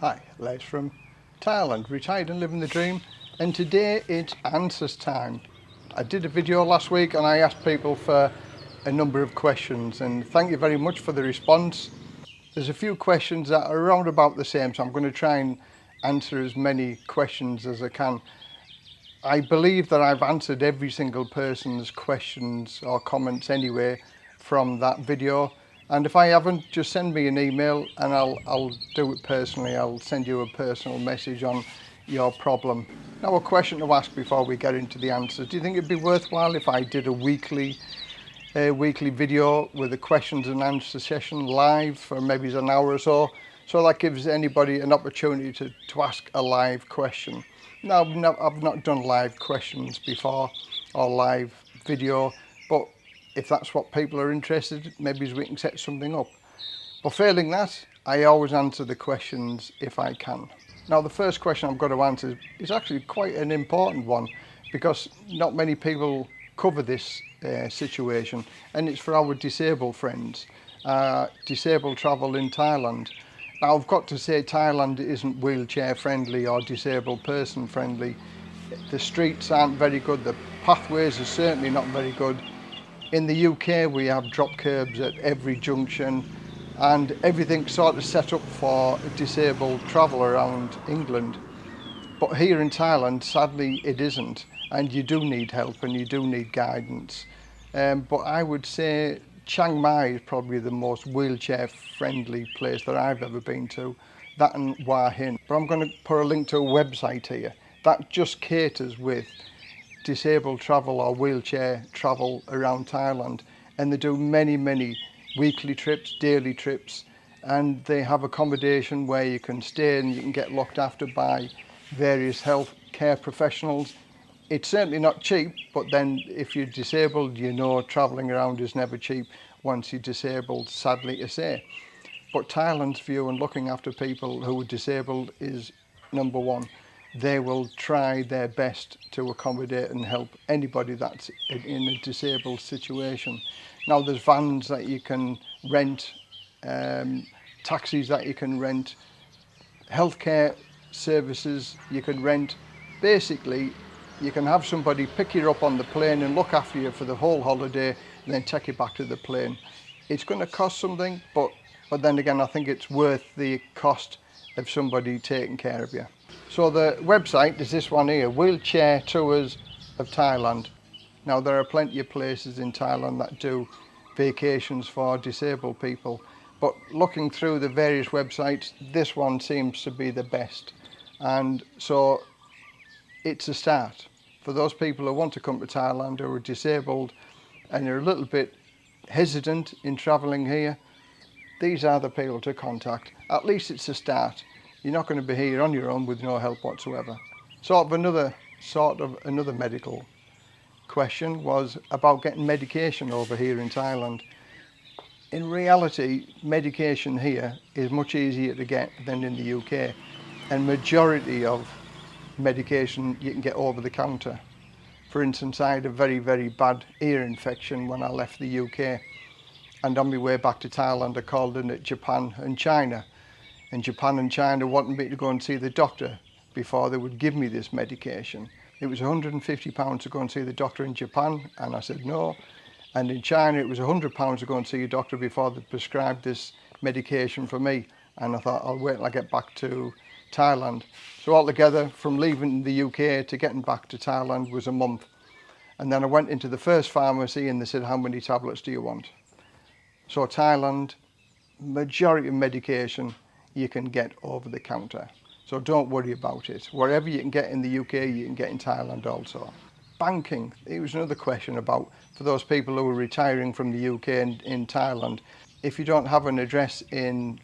Hi, Les from Thailand, retired and living the dream and today it's answers time. I did a video last week and I asked people for a number of questions and thank you very much for the response. There's a few questions that are around about the same so I'm going to try and answer as many questions as I can. I believe that I've answered every single person's questions or comments anyway from that video. And if I haven't, just send me an email and I'll, I'll do it personally. I'll send you a personal message on your problem. Now a question to ask before we get into the answers. Do you think it'd be worthwhile if I did a weekly a weekly video with a questions and answer session live for maybe an hour or so? So that gives anybody an opportunity to, to ask a live question. Now, I've not, I've not done live questions before or live video if that's what people are interested, maybe we can set something up. But failing that, I always answer the questions if I can. Now the first question I've got to answer is actually quite an important one because not many people cover this uh, situation and it's for our disabled friends. Uh, disabled travel in Thailand. Now I've got to say Thailand isn't wheelchair friendly or disabled person friendly. The streets aren't very good, the pathways are certainly not very good In the UK we have drop curbs at every junction and everything's sort of set up for a disabled travel around England. But here in Thailand, sadly, it isn't. And you do need help and you do need guidance. Um, but I would say Chiang Mai is probably the most wheelchair-friendly place that I've ever been to. That and Wah Hin. But I'm going to put a link to a website here that just caters with disabled travel or wheelchair travel around Thailand and they do many many weekly trips daily trips and they have accommodation where you can stay and you can get looked after by various health care professionals it's certainly not cheap but then if you're disabled you know traveling around is never cheap once you're disabled sadly to say but Thailand's view on looking after people who are disabled is number one they will try their best to accommodate and help anybody that's in a disabled situation. Now there's vans that you can rent, um, taxis that you can rent, healthcare services you can rent. Basically, you can have somebody pick you up on the plane and look after you for the whole holiday and then take you back to the plane. It's going to cost something, but, but then again, I think it's worth the cost of somebody taking care of you. So the website is this one here, Wheelchair Tours of Thailand. Now there are plenty of places in Thailand that do vacations for disabled people, but looking through the various websites, this one seems to be the best. And so it's a start. For those people who want to come to Thailand who are disabled and you're a little bit hesitant in travelling here, these are the people to contact. At least it's a start. you're not going to be here on your own with no help whatsoever. Sort of another sort of another medical question was about getting medication over here in Thailand. In reality, medication here is much easier to get than in the UK. And majority of medication you can get over the counter. For instance, I had a very, very bad ear infection when I left the UK. And on my way back to Thailand, I called in at Japan and China in Japan and China wanted me to go and see the doctor before they would give me this medication. It was 150 pounds to go and see the doctor in Japan, and I said no. And in China, it was 100 pounds to go and see a doctor before they prescribed this medication for me. And I thought, I'll wait till I get back to Thailand. So altogether, from leaving the UK to getting back to Thailand was a month. And then I went into the first pharmacy and they said, how many tablets do you want? So Thailand, majority of medication you can get over the counter. So don't worry about it. Wherever you can get in the UK, you can get in Thailand also. Banking, it was another question about for those people who are retiring from the UK and in Thailand. If you don't have an address in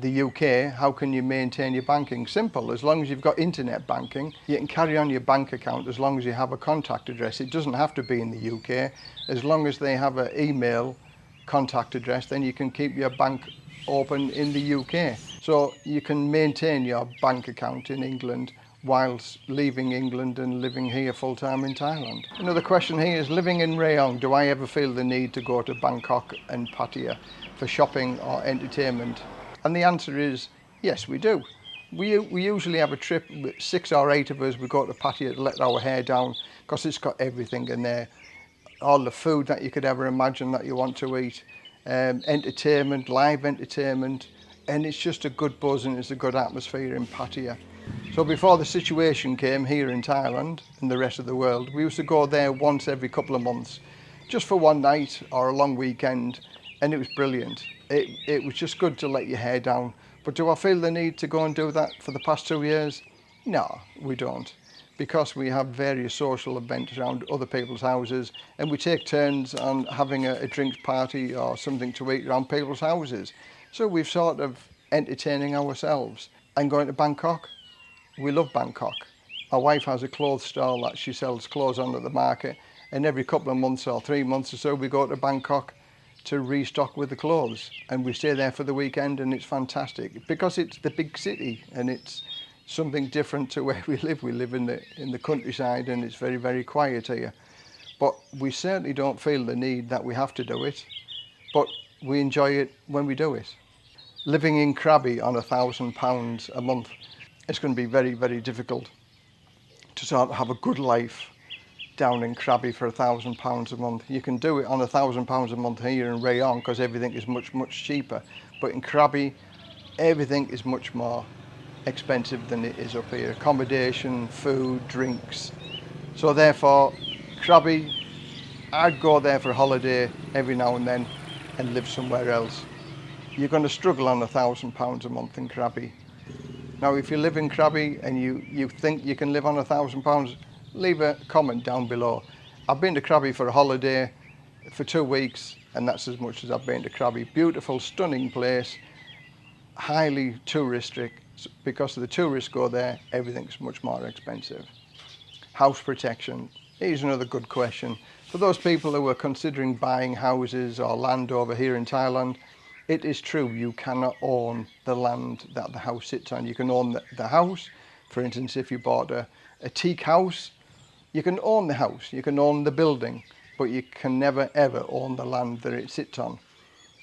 the UK, how can you maintain your banking? Simple, as long as you've got internet banking, you can carry on your bank account as long as you have a contact address. It doesn't have to be in the UK. As long as they have an email contact address, then you can keep your bank open in the UK. So you can maintain your bank account in England whilst leaving England and living here full time in Thailand. Another question here is living in Rayong, do I ever feel the need to go to Bangkok and Pattaya for shopping or entertainment? And the answer is yes, we do. We, we usually have a trip, with six or eight of us, we go to Pattaya to let our hair down because it's got everything in there. All the food that you could ever imagine that you want to eat um, entertainment, live entertainment, and it's just a good buzz and it's a good atmosphere in Pattaya. So before the situation came here in Thailand and the rest of the world, we used to go there once every couple of months, just for one night or a long weekend, and it was brilliant. It, it was just good to let your hair down. But do I feel the need to go and do that for the past two years? No, we don't because we have various social events around other people's houses and we take turns on having a, a drinks party or something to eat around people's houses. So we've sort of entertaining ourselves and going to Bangkok. We love Bangkok. My wife has a clothes store that she sells clothes on at the market and every couple of months or three months or so we go to Bangkok to restock with the clothes and we stay there for the weekend and it's fantastic because it's the big city and it's something different to where we live. We live in the, in the countryside and it's very, very quiet here. But we certainly don't feel the need that we have to do it, but we enjoy it when we do it. Living in Krabi on a thousand pounds a month, it's going to be very, very difficult to sort of have a good life down in Krabi for a thousand pounds a month. You can do it on a thousand pounds a month here in Rayon because everything is much, much cheaper. But in Krabi, everything is much more expensive than it is up here. Accommodation, food, drinks. So therefore, Krabi, I'd go there for a holiday every now and then and live somewhere else. You're going to struggle on a thousand pounds a month in Krabi. Now, if you live in Krabi and you, you think you can live on a thousand pounds, leave a comment down below. I've been to Krabi for a holiday for two weeks and that's as much as I've been to Krabi. Beautiful, stunning place, highly touristic because of the tourists go there, everything's much more expensive. House protection is another good question. For those people who are considering buying houses or land over here in Thailand, it is true you cannot own the land that the house sits on. You can own the, the house. For instance, if you bought a, a teak house, you can own the house, you can own the building, but you can never ever own the land that it sits on.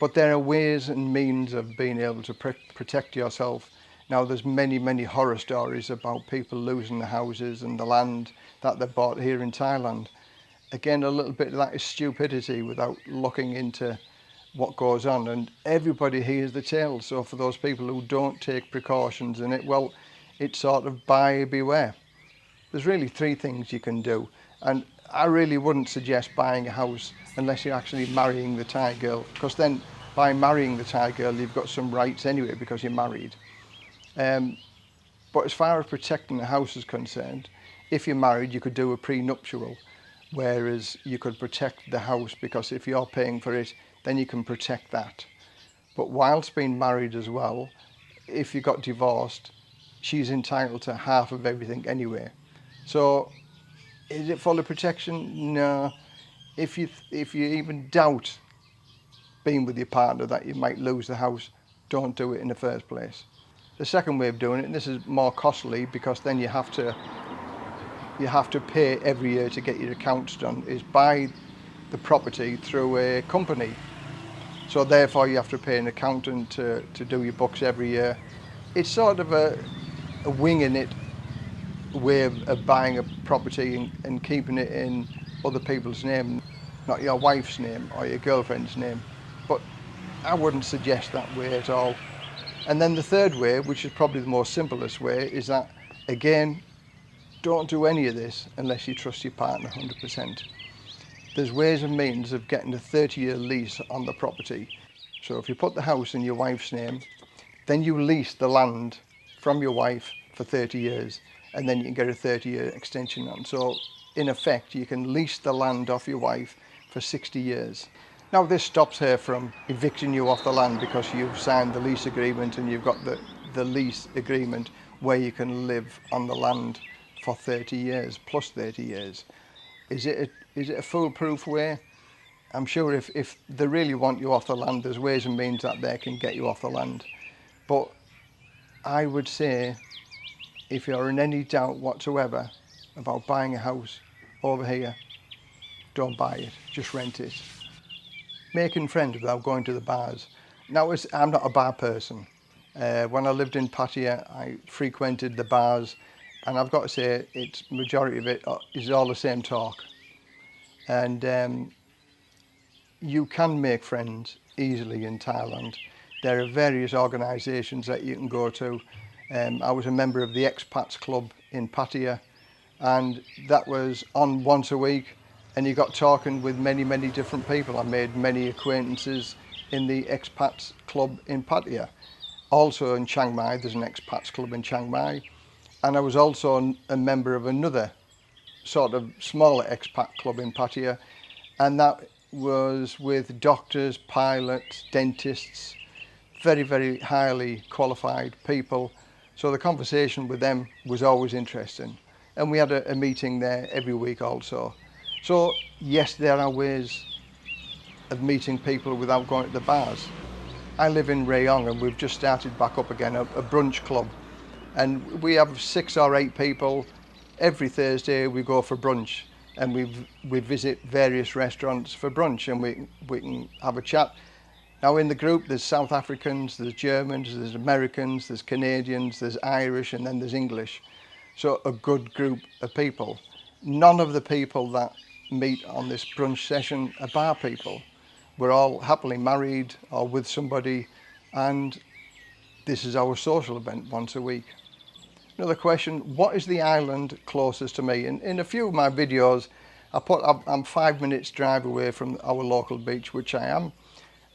But there are ways and means of being able to pr protect yourself Now there's many, many horror stories about people losing the houses and the land that they bought here in Thailand. Again, a little bit of that is stupidity without looking into what goes on. And everybody hears the tale. So for those people who don't take precautions in it, well, it's sort of buy, beware. There's really three things you can do. And I really wouldn't suggest buying a house unless you're actually marrying the Thai girl. Because then by marrying the Thai girl, you've got some rights anyway because you're married. Um, but as far as protecting the house is concerned, if you're married, you could do a prenuptial, whereas you could protect the house because if you're paying for it, then you can protect that. But whilst being married as well, if you got divorced, she's entitled to half of everything anyway. So is it for the protection? No. If you if you even doubt being with your partner that you might lose the house, don't do it in the first place. The second way of doing it, and this is more costly because then you have to you have to pay every year to get your accounts done, is buy the property through a company. So therefore you have to pay an accountant to, to do your books every year. It's sort of a, a winging it way of, of buying a property and, and keeping it in other people's name, not your wife's name or your girlfriend's name. But I wouldn't suggest that way at all. And then the third way, which is probably the most simplest way, is that again, don't do any of this unless you trust your partner 100%. There's ways and means of getting a 30 year lease on the property. So if you put the house in your wife's name, then you lease the land from your wife for 30 years and then you can get a 30 year extension on. So in effect, you can lease the land off your wife for 60 years. Now this stops her from evicting you off the land because you've signed the lease agreement and you've got the, the lease agreement where you can live on the land for 30 years, plus 30 years. Is it a, is it a foolproof way? I'm sure if, if they really want you off the land, there's ways and means that they can get you off the land. But I would say, if you're in any doubt whatsoever about buying a house over here, don't buy it, just rent it. making friends without going to the bars. Now, I'm not a bar person. Uh, when I lived in Pattaya, I frequented the bars, and I've got to say, it's majority of it uh, is all the same talk. And um, you can make friends easily in Thailand. There are various organisations that you can go to. Um, I was a member of the Expats Club in Pattaya, and that was on once a week and you got talking with many, many different people. I made many acquaintances in the expats club in Pattaya. Also in Chiang Mai, there's an expats club in Chiang Mai. And I was also a member of another sort of smaller expat club in Pattaya. And that was with doctors, pilots, dentists, very, very highly qualified people. So the conversation with them was always interesting. And we had a, a meeting there every week also. So yes, there are ways of meeting people without going to the bars. I live in Rayong and we've just started back up again, a, a brunch club. And we have six or eight people. Every Thursday we go for brunch and we we visit various restaurants for brunch and we, we can have a chat. Now in the group there's South Africans, there's Germans, there's Americans, there's Canadians, there's Irish and then there's English. So a good group of people. None of the people that meet on this brunch session are bar people. We're all happily married or with somebody and this is our social event once a week. Another question, what is the island closest to me? In, in a few of my videos, I put I'm five minutes drive away from our local beach, which I am,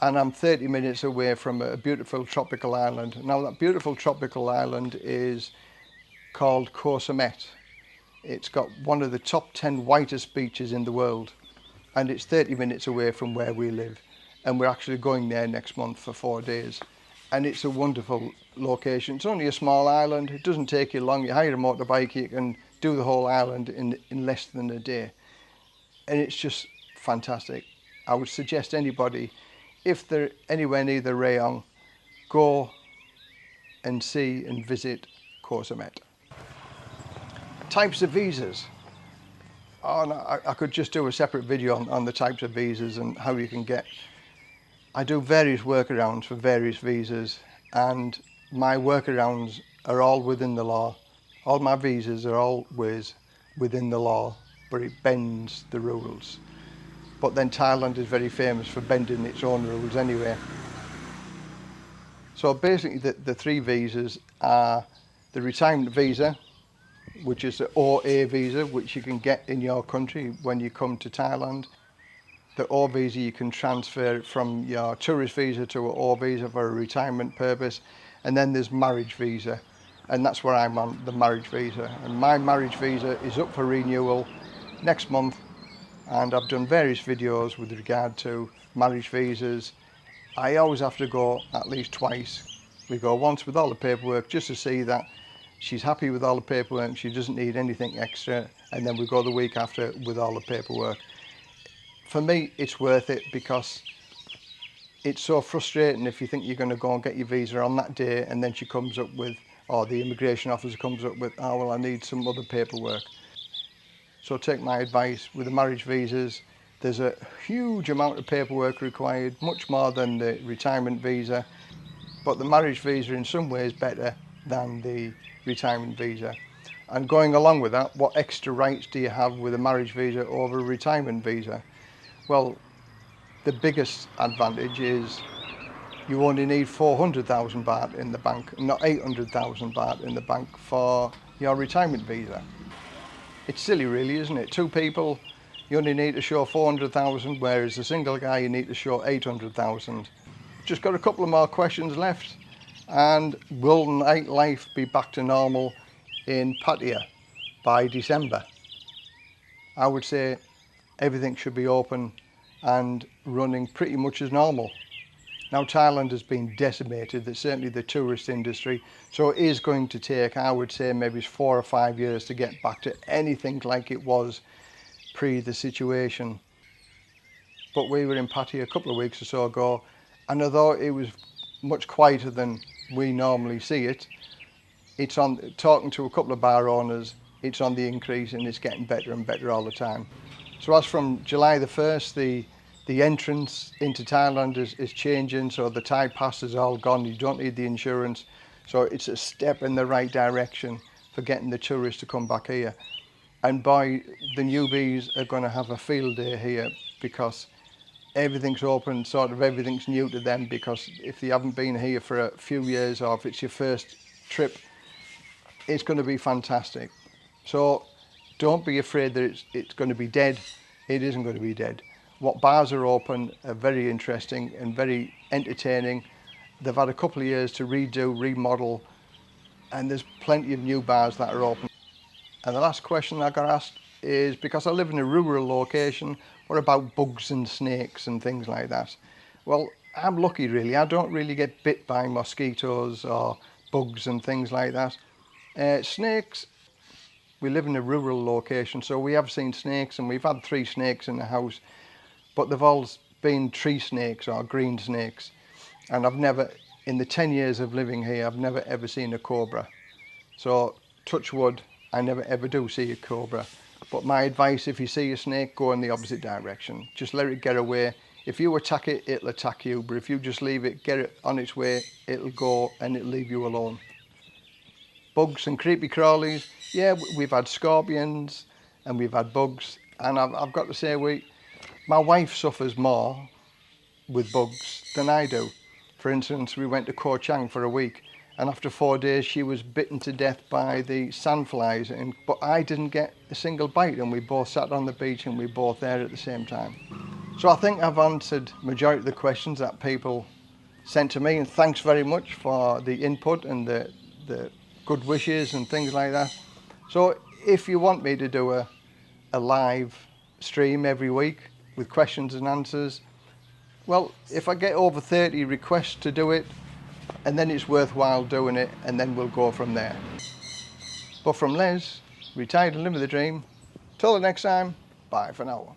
and I'm 30 minutes away from a beautiful tropical island. Now that beautiful tropical island is called Koh It's got one of the top 10 whitest beaches in the world and it's 30 minutes away from where we live and we're actually going there next month for four days and it's a wonderful location. It's only a small island, it doesn't take you long, you hire a motorbike, you can do the whole island in, in less than a day and it's just fantastic. I would suggest anybody, if they're anywhere near the Rayong, go and see and visit Cozumel types of visas. Oh, no, I, I, could just do a separate video on, on the types of visas and how you can get. I do various workarounds for various visas and my workarounds are all within the law. All my visas are always within the law, but it bends the rules. But then Thailand is very famous for bending its own rules anyway. So basically the, the three visas are the retirement visa, which is an OA visa, which you can get in your country when you come to Thailand. The O visa, you can transfer it from your tourist visa to an O visa for a retirement purpose. And then there's marriage visa. And that's where I'm on the marriage visa. And my marriage visa is up for renewal next month. And I've done various videos with regard to marriage visas. I always have to go at least twice. We go once with all the paperwork just to see that she's happy with all the paperwork, she doesn't need anything extra, and then we go the week after with all the paperwork. For me, it's worth it because it's so frustrating if you think you're going to go and get your visa on that day and then she comes up with, or the immigration officer comes up with, oh, well, I need some other paperwork. So take my advice with the marriage visas, there's a huge amount of paperwork required, much more than the retirement visa, but the marriage visa in some ways better than the retirement visa. And going along with that, what extra rights do you have with a marriage visa over a retirement visa? Well, the biggest advantage is you only need 400,000 baht in the bank, not 800,000 baht in the bank for your retirement visa. It's silly really, isn't it? Two people, you only need to show 400,000, whereas a single guy, you need to show 800,000. Just got a couple of more questions left. and will nightlife be back to normal in Pattaya by December? I would say everything should be open and running pretty much as normal. Now Thailand has been decimated, certainly the tourist industry, so it is going to take, I would say, maybe four or five years to get back to anything like it was pre the situation. But we were in Pattaya a couple of weeks or so ago, and although it was much quieter than we normally see it, it's on talking to a couple of bar owners, it's on the increase and it's getting better and better all the time. So as from July the 1st, the the entrance into Thailand is, is changing, so the Thai pass is all gone, you don't need the insurance. So it's a step in the right direction for getting the tourists to come back here. And by the newbies are going to have a field day here because everything's open, sort of everything's new to them because if they haven't been here for a few years or if it's your first trip, it's going to be fantastic. So don't be afraid that it's, it's going to be dead. It isn't going to be dead. What bars are open are very interesting and very entertaining. They've had a couple of years to redo, remodel, and there's plenty of new bars that are open. And the last question I got asked is because I live in a rural location, what about bugs and snakes and things like that? Well, I'm lucky really. I don't really get bit by mosquitoes or bugs and things like that. Uh, snakes, we live in a rural location, so we have seen snakes and we've had three snakes in the house, but they've all been tree snakes or green snakes. And I've never, in the 10 years of living here, I've never ever seen a cobra. So touch wood, I never ever do see a cobra. But my advice, if you see a snake, go in the opposite direction. Just let it get away. If you attack it, it'll attack you. But if you just leave it, get it on its way, it'll go and it'll leave you alone. Bugs and creepy crawlies. Yeah, we've had scorpions and we've had bugs. And I've, I've got to say, we, my wife suffers more with bugs than I do. For instance, we went to Koh Chang for a week and after four days she was bitten to death by the sandflies and but I didn't get a single bite and we both sat on the beach and we both there at the same time. So I think I've answered majority of the questions that people sent to me and thanks very much for the input and the, the good wishes and things like that. So if you want me to do a, a live stream every week with questions and answers, well, if I get over 30 requests to do it, and then it's worthwhile doing it and then we'll go from there. But from Les, retired and living the dream, till the next time, bye for now.